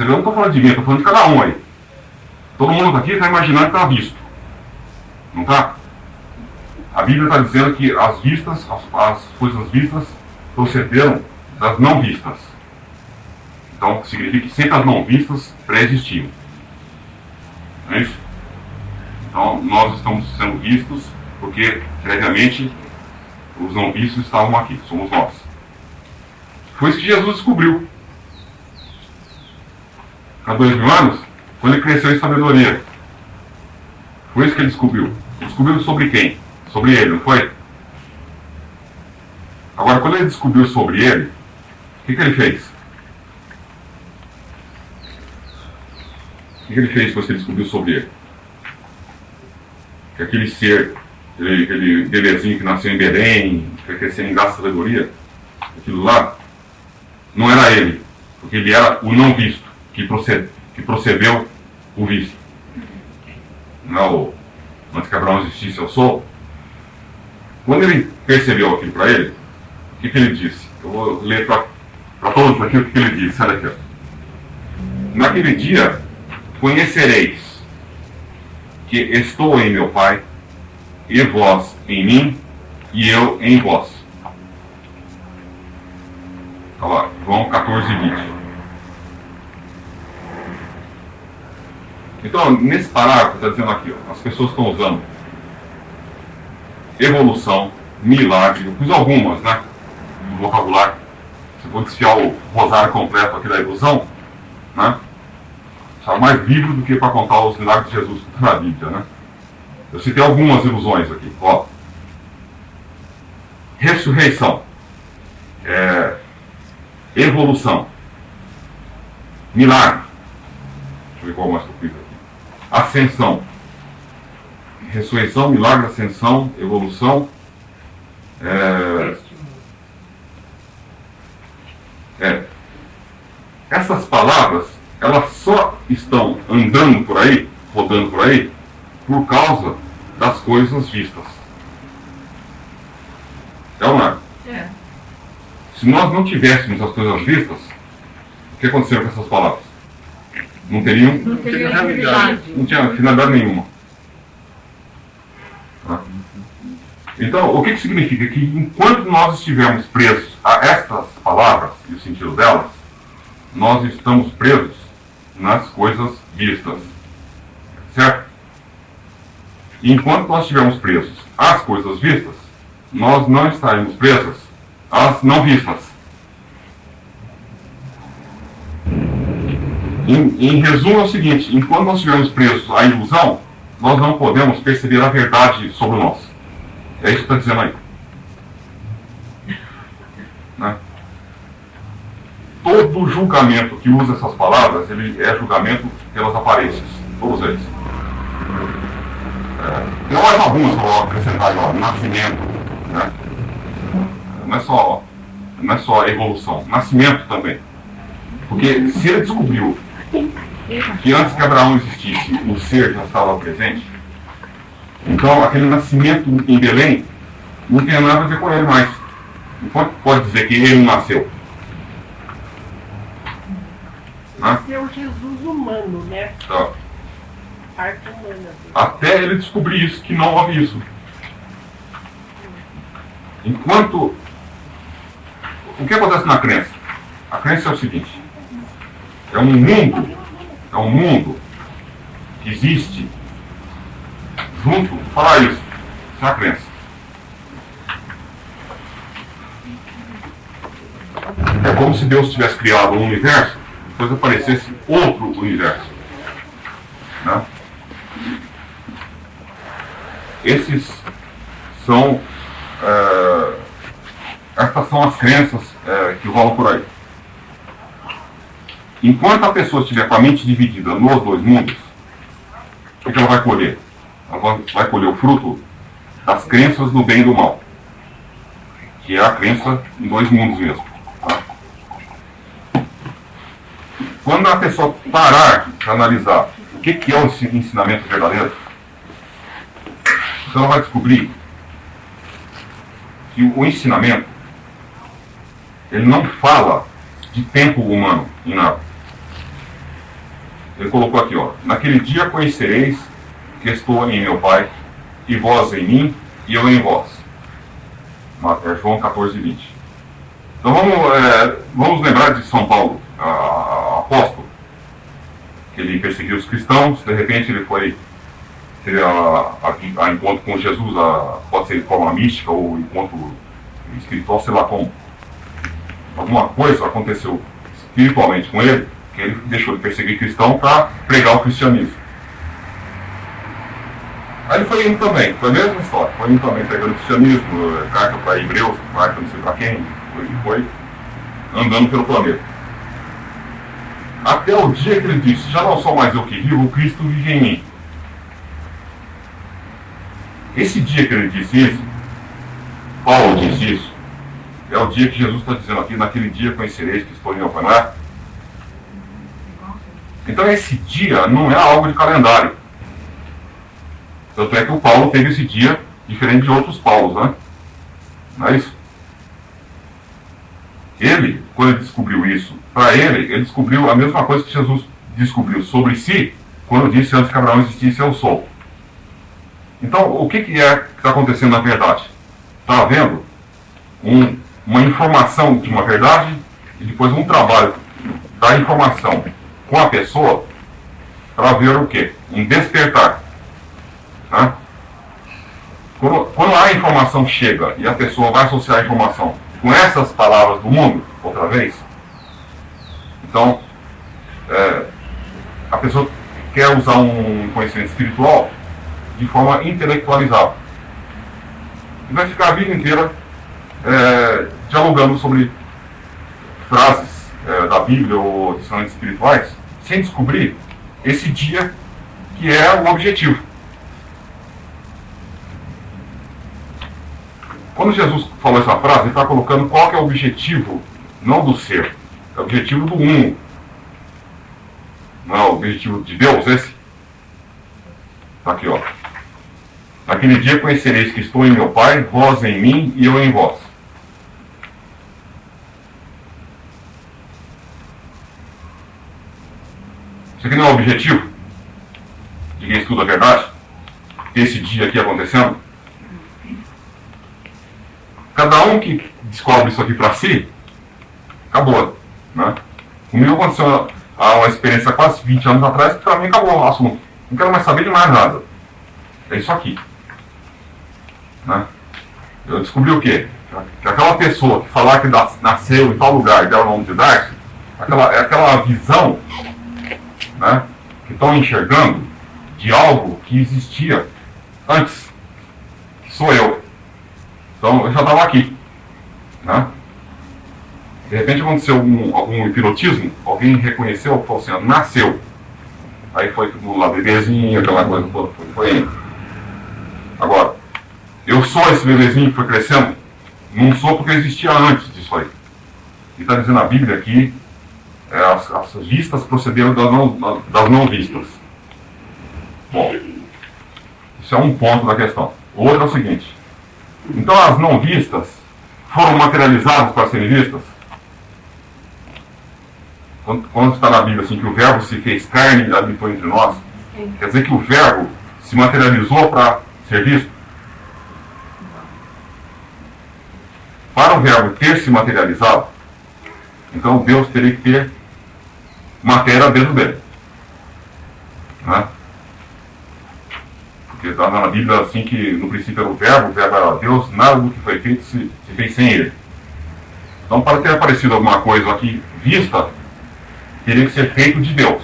Eu não estou falando de mim, estou falando de cada um aí. Todo mundo aqui está imaginando que está visto. Não está? A Bíblia está dizendo que as vistas, as, as coisas vistas, procederam das não vistas. Então, significa que sempre as não vistas pré-existiam. Não é isso? Então, nós estamos sendo vistos porque, previamente, os não vistos estavam aqui, somos nós. Foi isso que Jesus descobriu. Há dois mil anos, quando ele cresceu em sabedoria. Foi isso que ele descobriu. Descobriu sobre quem? Sobre ele, não foi? Agora, quando ele descobriu sobre ele, o que, que ele fez? O que, que ele fez depois que ele descobriu sobre ele? Que aquele ser, aquele, aquele bebezinho que nasceu em Belém, que foi crescendo em graça sabedoria, aquilo lá, não era ele, porque ele era o não visto, que, que procedeu o visto. Não antes que Abraão existisse, eu sou. Quando ele percebeu aquilo para ele, o que, que, ele disse? Eu vou ler para todos aqui o que, que ele disse. Olha aqui. Naquele dia conhecereis que estou em meu Pai, e vós em mim, e eu em vós. Olha lá, João 14, 20. Então, nesse parágrafo, está dizendo aqui, ó, as pessoas estão usando evolução, milagre, eu pus algumas, né? No vocabulário. Você pode desfiar o rosário completo aqui da ilusão, né? Está mais livre do que para contar os milagres de Jesus está na Bíblia, né? Eu citei algumas ilusões aqui, ó. Ressurreição. É, evolução. Milagre. Deixa eu ver qual mais que eu fiz aqui. Ascensão. Ressurreição, milagre, ascensão, evolução. É, é, essas palavras, elas só estão andando por aí, rodando por aí, por causa das coisas vistas. É ou não é? é? Se nós não tivéssemos as coisas vistas, o que aconteceu com essas palavras? Não teriam. Não teria finalidade. Não tinha finalidade nenhuma. Tá? Então, o que, que significa? Que enquanto nós estivermos presos a estas palavras e o sentido delas, nós estamos presos nas coisas vistas. Certo? Enquanto nós estivermos presos às coisas vistas, nós não estaremos presos às não vistas. Em, em, resumo, é o seguinte: enquanto nós estivermos presos à ilusão, nós não podemos perceber a verdade sobre nós. É isso que está dizendo aí. Né? Todo julgamento que usa essas palavras, ele é julgamento pelas aparências. Todos eles. É, tem mais algumas que eu acrescentar agora. Nascimento. Né? Não, é só, não é só evolução. Nascimento também. Porque se ele descobriu que antes que Abraão existisse, o ser já estava presente. Então, aquele nascimento em Belém não tem nada a ver com ele mais. Não pode, pode dizer que ele nasceu. Nasceu Jesus humano, né? Tá. Parte humana. Até ele descobrir isso, que não houve isso. Enquanto. O que acontece na crença? A crença é o seguinte: é um mundo, é um mundo que existe junto, vou falar isso, é a crença. É como se Deus tivesse criado um universo, depois aparecesse outro universo. Né? Esses são. É, estas são as crenças é, que rolam por aí. Enquanto a pessoa estiver com a mente dividida nos dois mundos, o que ela vai colher? Ela vai colher o fruto das crenças do bem e do mal, que é a crença em dois mundos mesmo. Tá? Quando a pessoa parar de analisar o que, que é o ensinamento verdadeiro, ela vai descobrir que o ensinamento ele não fala de tempo humano em nada. Ele colocou aqui, ó. Naquele dia conhecereis que estou em meu Pai, e vós em mim, e eu em vós. É João 14, 20. Então vamos, é, vamos lembrar de São Paulo, a, a, apóstolo, que ele perseguiu os cristãos, de repente ele foi teve a, a, a encontro com Jesus, pode ser de forma mística ou encontro espiritual, sei lá como. Alguma coisa aconteceu espiritualmente com ele, que ele deixou de perseguir cristão para pregar o cristianismo. Aí ele foi indo também, foi a mesma história, foi indo também pregando o cristianismo, carta para Hebreus, carta não sei para quem, foi, foi andando pelo planeta. Até o dia que ele disse, já não sou mais eu que vivo, o Cristo vive em mim. Esse dia que ele disse isso, Paulo disse isso, é o dia que Jesus está dizendo aqui, naquele dia conhecereis que estou em Alpaná. Então esse dia não é algo de calendário. Tanto é que o Paulo teve esse dia diferente de outros Paulos, né? Não é isso? Ele, quando ele descobriu isso, para ele, ele descobriu a mesma coisa que Jesus descobriu sobre si, quando disse antes que Abraão existisse, eu sou. Então, o que, que é que está acontecendo na verdade? Está havendo um, uma informação de uma verdade e depois um trabalho da informação com a pessoa para ver o quê? Um despertar. Né? Quando, quando a informação chega e a pessoa vai associar a informação com essas palavras do mundo, outra vez, então é, a pessoa quer usar um conhecimento espiritual de forma intelectualizada. E vai ficar a vida inteira é, dialogando sobre frases é, da Bíblia ou ensinamentos espirituais, sem descobrir esse dia que é o objetivo. Quando Jesus falou essa frase, ele está colocando qual é o objetivo, não do ser, é o objetivo do mundo. Não é o objetivo de Deus esse? Está aqui, ó. Naquele dia conhecereis que estou em meu Pai, vós em mim e eu em vós. Isso aqui não é o objetivo de quem estuda a verdade? Esse dia aqui acontecendo? Cada um que descobre isso aqui para si, acabou. Né? Comigo aconteceu há uma experiência quase 20 anos atrás que para mim acabou o assunto. Não quero mais saber de mais nada. É isso aqui. Né? Eu descobri o quê? Que aquela pessoa que falar que nasceu em tal lugar e deu o nome de Darcy, aquela, é aquela visão né, que estão enxergando de algo que existia antes, que sou eu. Então eu já estava aqui. Né? De repente aconteceu algum, hipnotismo, alguém reconheceu, falou assim, nasceu. Aí foi lá, bebezinho, aquela coisa toda, foi, foi indo. Agora, eu sou esse bebezinho que foi crescendo? Não sou porque existia antes disso aí. E está dizendo a Bíblia aqui, as, as, vistas procederam das não, das não vistas. Bom, isso é um ponto da questão. O outro é o seguinte. Então as não vistas foram materializadas para serem vistas? Quando, quando está na Bíblia assim que o verbo se fez carne e habitou entre nós, quer dizer que o verbo se materializou para ser visto? Para o verbo ter se materializado, então Deus teria que ter matéria dentro dele. Né? Porque está na Bíblia assim que no princípio era o verbo, o verbo era Deus, nada do que foi feito se, se fez sem ele. Então para ter aparecido alguma coisa aqui vista, teria que ser feito de Deus.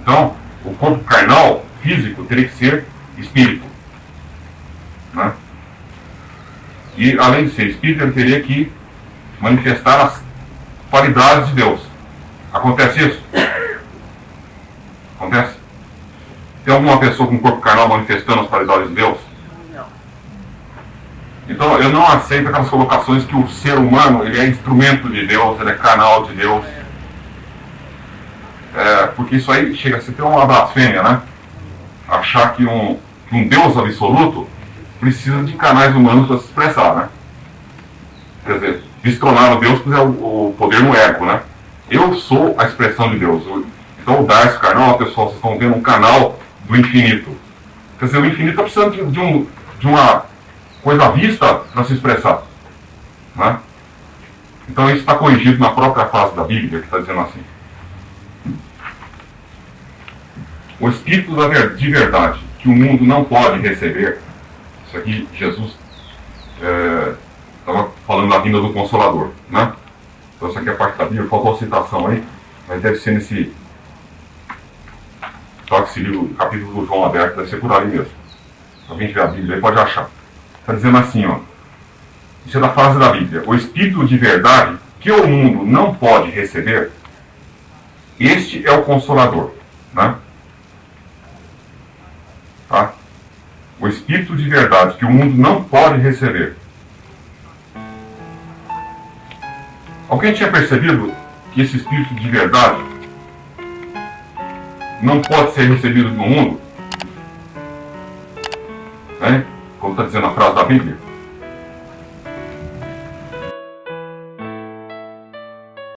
Então, o corpo carnal, físico, teria que ser espírito. Né? E além de ser espírito, ele teria que manifestar as qualidades de Deus. Acontece isso? Acontece? Tem alguma pessoa com corpo carnal manifestando as qualidades de Deus? Não. Então eu não aceito aquelas colocações que o ser humano ele é instrumento de Deus, ele é canal de Deus. É, porque isso aí chega a ser uma blasfêmia, né? Achar que um, que um Deus absoluto precisa de canais humanos para se expressar, né? Quer dizer, destronar o Deus é o, o poder no ego, né? Eu sou a expressão de Deus. Então o Darcy Carnal, pessoal, vocês estão vendo um canal do infinito. Quer dizer, o infinito está precisando de, um, de uma coisa vista para se expressar. Né? Então isso está corrigido na própria fase da Bíblia, que está dizendo assim. O Espírito de verdade, que o mundo não pode receber, isso aqui Jesus estava é, falando da vinda do Consolador, né? Então essa aqui é parte da Bíblia, faltou citação aí, mas deve ser nesse toque esse livro, capítulo do João aberto, deve ser por ali mesmo. Se alguém tiver a Bíblia aí pode achar. Está dizendo assim, ó. Isso é da frase da Bíblia. O Espírito de verdade que o mundo não pode receber, este é o Consolador. Né? Tá? O Espírito de verdade que o mundo não pode receber. Alguém tinha percebido que esse Espírito de verdade não pode ser recebido no mundo? Né? Como está dizendo a frase da Bíblia?